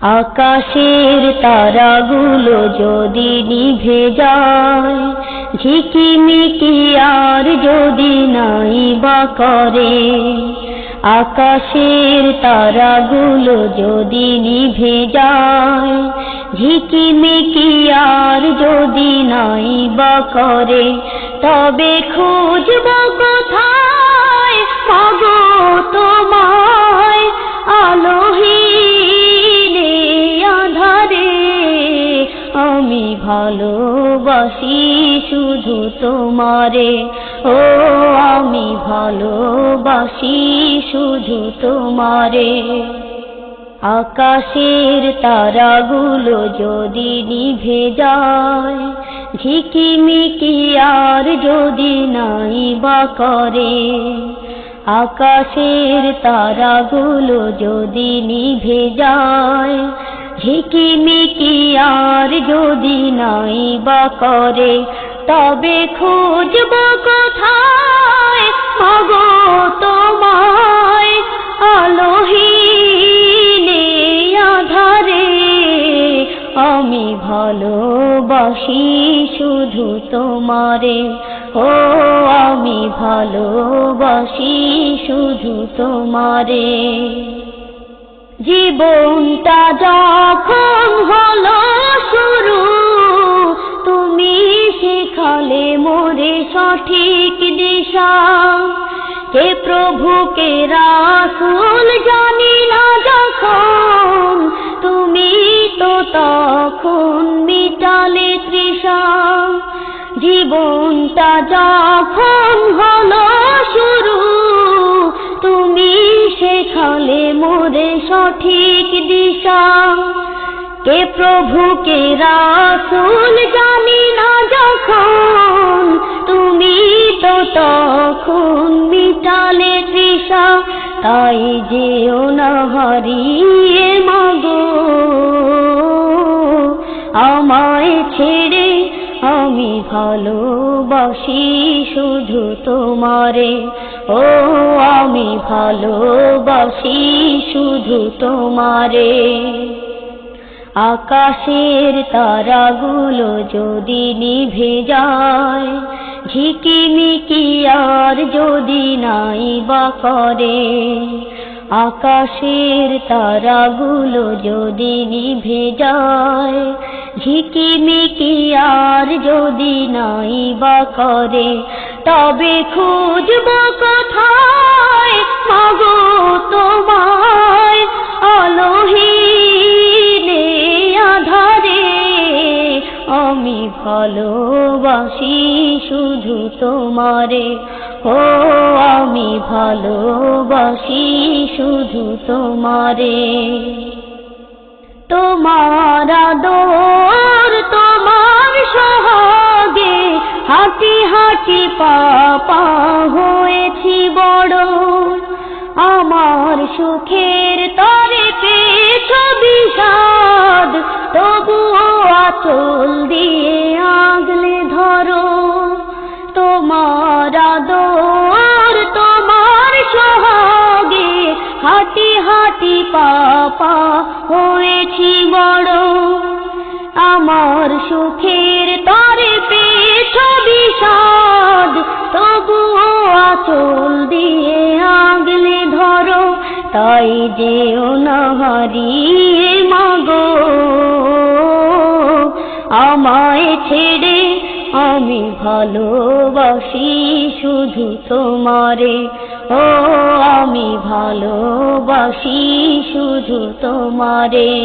আকাশের তারাগুলো যদি নিভে যায়, ঝিকিমিকি আর যদি নাই বা করে, আকাশের তারাগুলো যদি নিভে যায়, ঝিকিমিকি আর যদি নাই বা করে, তবে খুঁজব কোথায়? মাগো তোমায় আলোহীনে ভালোবাসি শুধু তোমারে। ও, আমি ভালোবাসি শুধু তোমারে। আকাশের তারাগুলো যদি নিভে যায়, ঝিকিমিকি আর যদি নাই বা করে, আকাশের তারাগুলো যদি নিভে যায় ঝিকিমিকি আর যদি নাই বা করে, তবে খুঁজব কোথায়? মগো তোমায় আলোহীনে আধারে, আমি ভালোবাসি শুধু তোমারে। ও, আমি ভালোবাসি শুধু তোমারে। জীবনটা সঠিক দিশা। কে প্রভু, কে রাসুল জানি না যখন। তুমি তো তখন মিটালে তৃষা। জীবনটা যখন হলো শুরু, তুমি শেখালে মোরে সঠিক দিশা। কে প্রভু, কে রাসুল জানি না যখন। তুমি তো তখন মিটালে তৃষা, তাই যেও হারিয়ে মাগো। আমায় ছেড়ে আমি ভালোবাসি শুধু তোমারে। ও, আমি ভালোবাসি শুধু তোমারে। আকাশের তারাগুলো যদি নিভে যায় ঝিকিমিকি আর যদি নাই বা করে, আকাশের তারাগুলো যদি নিভে যায় ঝিকিমিকি আর যদি নাই বা করে, তবে খুঁজব কোথায়? মাগো তোমায় আলোহীনে ভালোবাসি শুধু তোমারে। ও, আমি ভালোবাসি শুধু তোমারে। তোমার আদর, তোমার সহাগে হাঁটি হাঁটি পাপা হয়েছি বড়। আমার সুখের তরে পেছ বিষাদ, তবুও আচল দিয়ে সুখের তরে পেছ বিষাদ তবুও আচল দিয়ে আগলে ধরো, তাই যেও না হারিয়ে মাগো। আমায় ছেড়ে আমি ভালোবাসি শুধু তোমারে। ও, আমি ভালোবাসি শুধু তোমারে।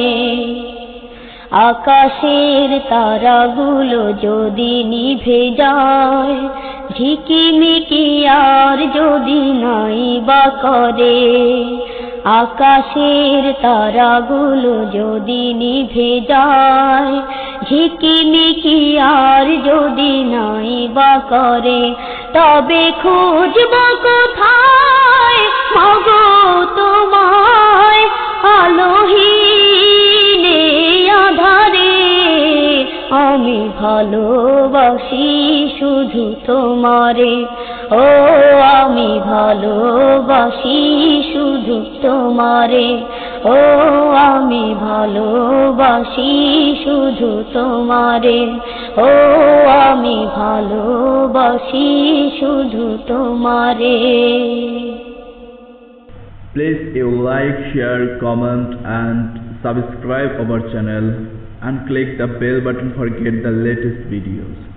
আকাশের তারাগুলো যদি নিভে যায়, ঝিকিমিকি আর যদি নাই বা করে, আকাশের তারাগুলো যদি নিভে যায়, ঝিকিমিকি আর যদি নাই বা করে, তবে খুঁজব কোথায়? ভালোবাসি শুধু তোমারে ও আমি ভালোবাসি শুধু তোমারে ও আমি ভালোবাসি শুধু তোমারে ও আমি ভালোবাসি শুধু তোমারে Please you like, share, comment and subscribe our channel and click the bell button for get the latest videos.